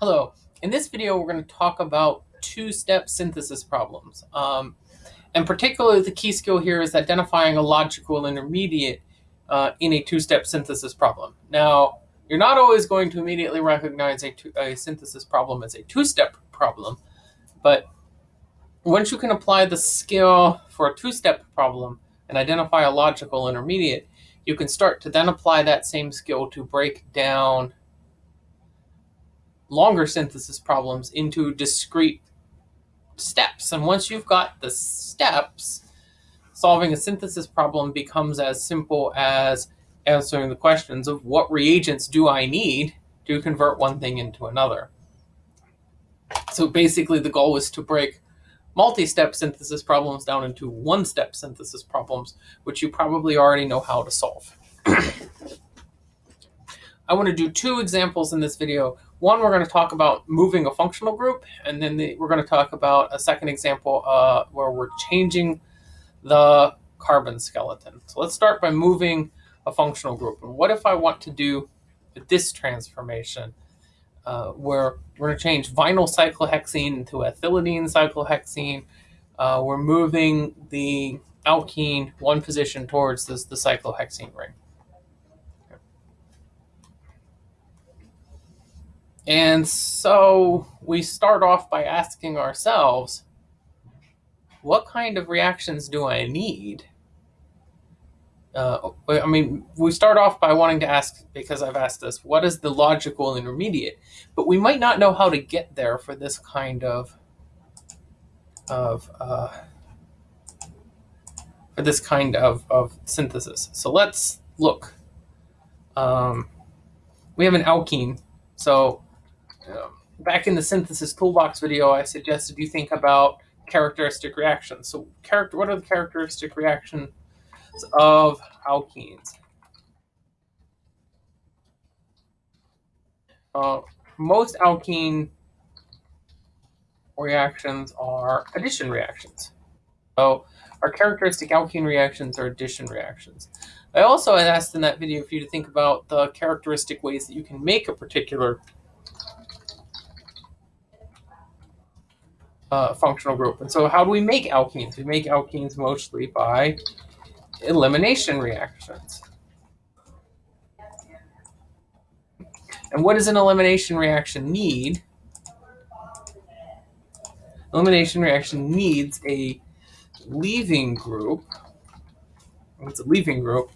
Hello. In this video, we're going to talk about two-step synthesis problems. Um, and particularly the key skill here is identifying a logical intermediate uh, in a two-step synthesis problem. Now, you're not always going to immediately recognize a, a synthesis problem as a two-step problem, but once you can apply the skill for a two-step problem and identify a logical intermediate, you can start to then apply that same skill to break down longer synthesis problems into discrete steps. And once you've got the steps, solving a synthesis problem becomes as simple as answering the questions of what reagents do I need to convert one thing into another. So basically the goal is to break multi-step synthesis problems down into one-step synthesis problems, which you probably already know how to solve. I want to do two examples in this video one, we're going to talk about moving a functional group, and then the, we're going to talk about a second example uh, where we're changing the carbon skeleton. So let's start by moving a functional group. And what if I want to do this transformation uh, where we're going to change vinyl cyclohexene into ethylidene cyclohexene. Uh, we're moving the alkene one position towards this, the cyclohexene ring. And so we start off by asking ourselves, what kind of reactions do I need? Uh, I mean, we start off by wanting to ask, because I've asked this, what is the logical intermediate? But we might not know how to get there for this kind of, of uh, for this kind of, of synthesis. So let's look. Um, we have an alkene. So back in the synthesis toolbox video, I suggested you think about characteristic reactions. So character, what are the characteristic reactions of alkenes? Uh, most alkene reactions are addition reactions. So our characteristic alkene reactions are addition reactions. I also asked in that video for you to think about the characteristic ways that you can make a particular uh, functional group. And so how do we make alkenes? We make alkenes mostly by elimination reactions. And what does an elimination reaction need? Elimination reaction needs a leaving group. It's a leaving group.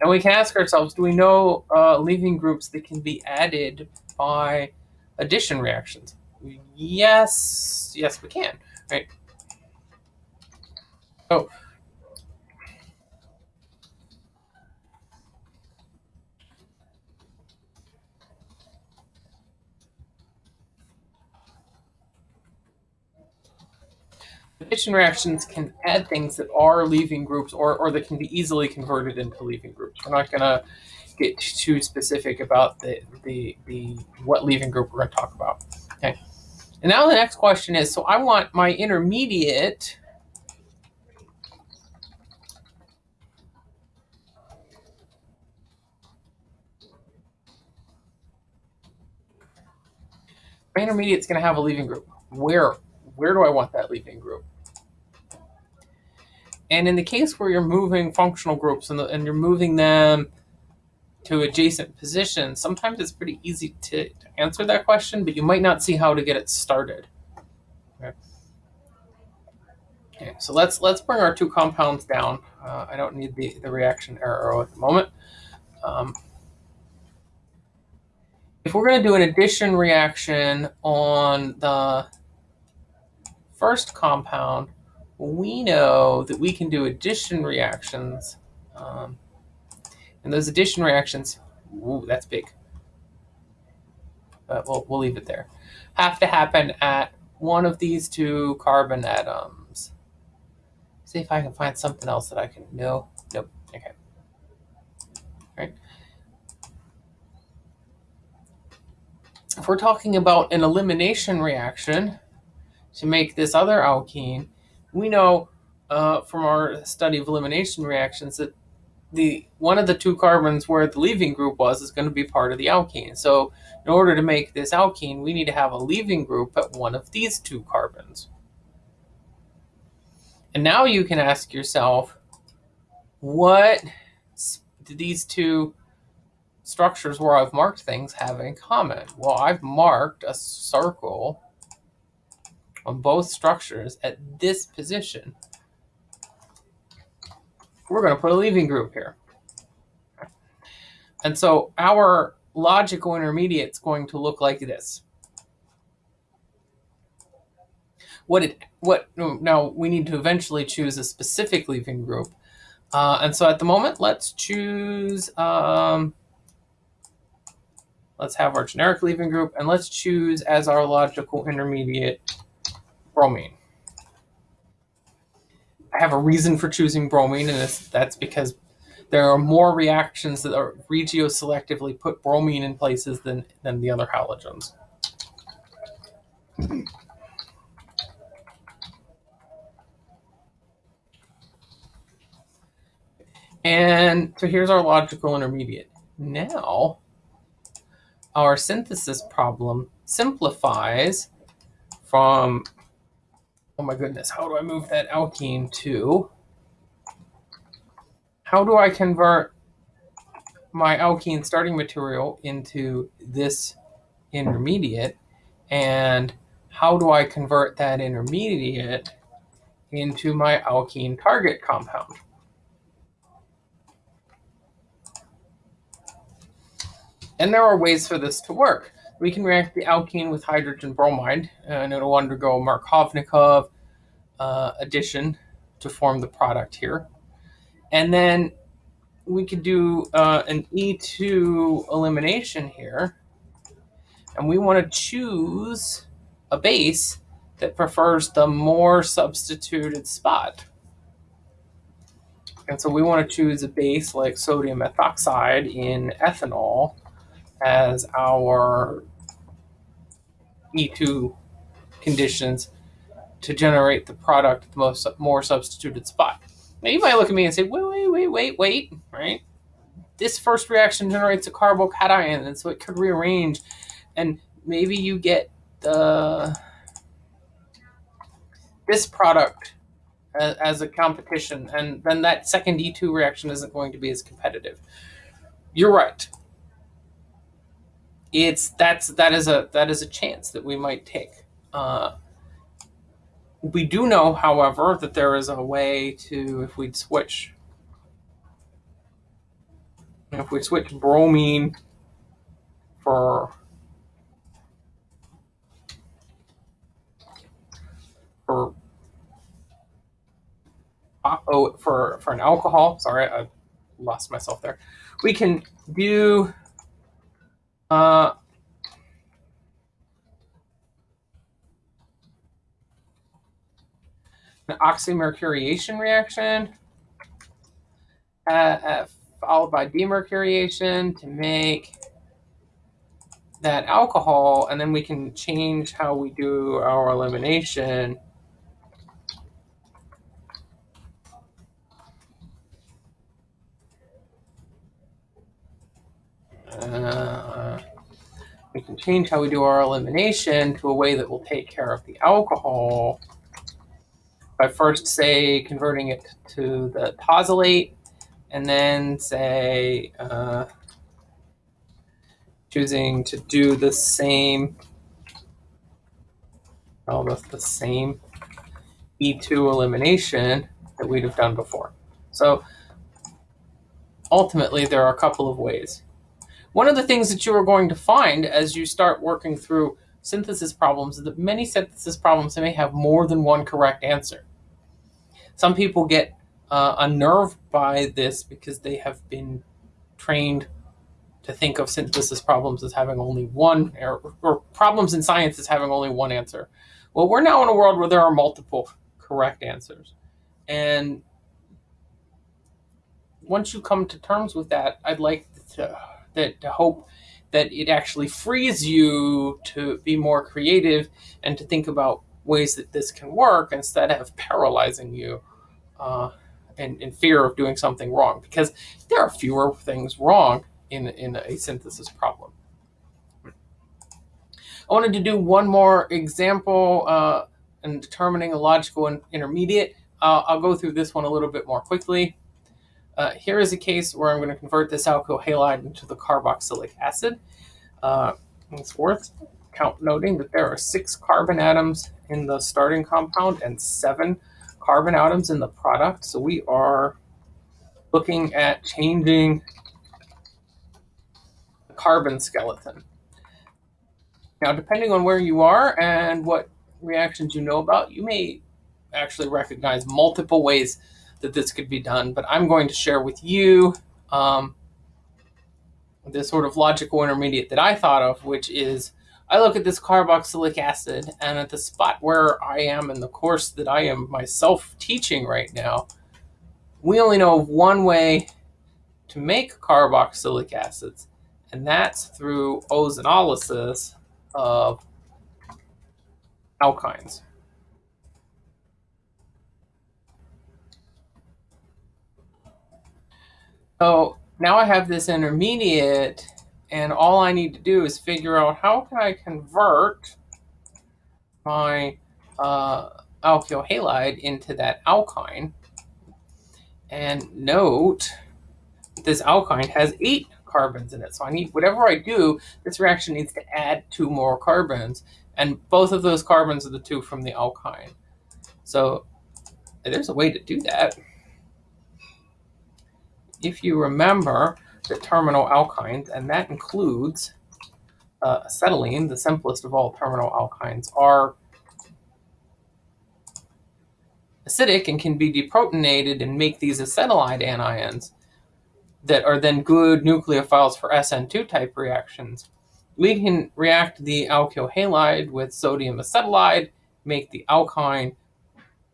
And we can ask ourselves, do we know uh, leaving groups that can be added by addition reactions? Yes, yes, we can, right? Oh. Addition reactions can add things that are leaving groups or, or that can be easily converted into leaving groups. We're not going to get too specific about the, the, the what leaving group we're going to talk about. And now the next question is, so I want my intermediate my intermediate is going to have a leaving group. Where, where do I want that leaving group? And in the case where you're moving functional groups and, the, and you're moving them to adjacent positions, sometimes it's pretty easy to, to answer that question, but you might not see how to get it started. Okay. Okay, so let's let's bring our two compounds down. Uh, I don't need the, the reaction arrow at the moment. Um, if we're going to do an addition reaction on the first compound, we know that we can do addition reactions um, and those addition reactions, ooh, that's big. But we'll, we'll leave it there. Have to happen at one of these two carbon atoms. See if I can find something else that I can, no, nope, okay. Right. If we're talking about an elimination reaction to make this other alkene, we know uh, from our study of elimination reactions that the one of the two carbons where the leaving group was is going to be part of the alkene. So in order to make this alkene, we need to have a leaving group at one of these two carbons. And now you can ask yourself, what do these two structures where I've marked things have in common? Well, I've marked a circle on both structures at this position. We're going to put a leaving group here. And so our logical intermediate is going to look like this. What it what now we need to eventually choose a specific leaving group. Uh, and so at the moment, let's choose, um, let's have our generic leaving group, and let's choose as our logical intermediate bromine. I have a reason for choosing bromine, and that's because there are more reactions that are regioselectively put bromine in places than, than the other halogens. And so here's our logical intermediate. Now, our synthesis problem simplifies from, oh my goodness, how do I move that alkene to, how do I convert my alkene starting material into this intermediate? And how do I convert that intermediate into my alkene target compound? And there are ways for this to work. We can react the alkene with hydrogen bromide, and it'll undergo Markovnikov uh, addition to form the product here. And then we could do uh, an E2 elimination here. And we want to choose a base that prefers the more substituted spot. And so we want to choose a base like sodium ethoxide in ethanol as our E2 conditions to generate the product at the most more substituted spot. Now you might look at me and say, wait, wait, wait, wait, wait, right? This first reaction generates a carbocation, and so it could rearrange, and maybe you get the this product as, as a competition, and then that second E2 reaction isn't going to be as competitive. You're right it's that's that is a that is a chance that we might take. Uh, we do know, however, that there is a way to if we'd switch if we switch bromine for for oh for for an alcohol. Sorry, I lost myself there. We can do uh, an oxymercuriation reaction. Uh, uh, followed by demercuriation to make that alcohol and then we can change how we do our elimination. Uh, we can change how we do our elimination to a way that will take care of the alcohol by first, say, converting it to the tosylate, and then, say, uh, choosing to do the same, almost the same E2 elimination that we'd have done before. So ultimately, there are a couple of ways. One of the things that you are going to find as you start working through synthesis problems is that many synthesis problems may have more than one correct answer. Some people get uh, unnerved by this because they have been trained to think of synthesis problems as having only one, or, or problems in science as having only one answer. Well, we're now in a world where there are multiple correct answers. And once you come to terms with that, I'd like to that to hope that it actually frees you to be more creative and to think about ways that this can work instead of paralyzing you uh, in, in fear of doing something wrong because there are fewer things wrong in, in a synthesis problem. I wanted to do one more example uh, in determining a logical intermediate. Uh, I'll go through this one a little bit more quickly. Uh, here is a case where I'm going to convert this alkyl halide into the carboxylic acid. Uh, it's worth count noting that there are six carbon atoms in the starting compound and seven carbon atoms in the product. So we are looking at changing the carbon skeleton. Now, depending on where you are and what reactions you know about, you may actually recognize multiple ways that this could be done, but I'm going to share with you um, the sort of logical intermediate that I thought of, which is I look at this carboxylic acid and at the spot where I am in the course that I am myself teaching right now, we only know of one way to make carboxylic acids, and that's through ozonolysis of alkynes. So now I have this intermediate and all I need to do is figure out how can I convert my uh, alkyl halide into that alkyne. And note this alkyne has eight carbons in it. So I need, whatever I do, this reaction needs to add two more carbons. And both of those carbons are the two from the alkyne. So there's a way to do that. If you remember the terminal alkynes, and that includes uh, acetylene, the simplest of all terminal alkynes, are acidic and can be deprotonated and make these acetylide anions that are then good nucleophiles for SN2 type reactions. We can react the alkyl halide with sodium acetylide, make the alkyne,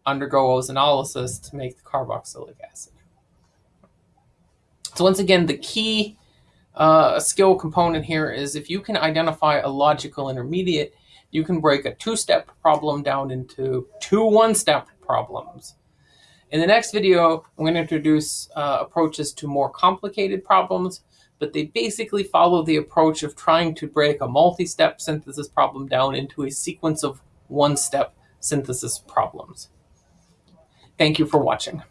undergo ozonolysis to make the carboxylic acid. So once again, the key uh, skill component here is if you can identify a logical intermediate, you can break a two-step problem down into two one-step problems. In the next video, I'm going to introduce uh, approaches to more complicated problems, but they basically follow the approach of trying to break a multi-step synthesis problem down into a sequence of one-step synthesis problems. Thank you for watching.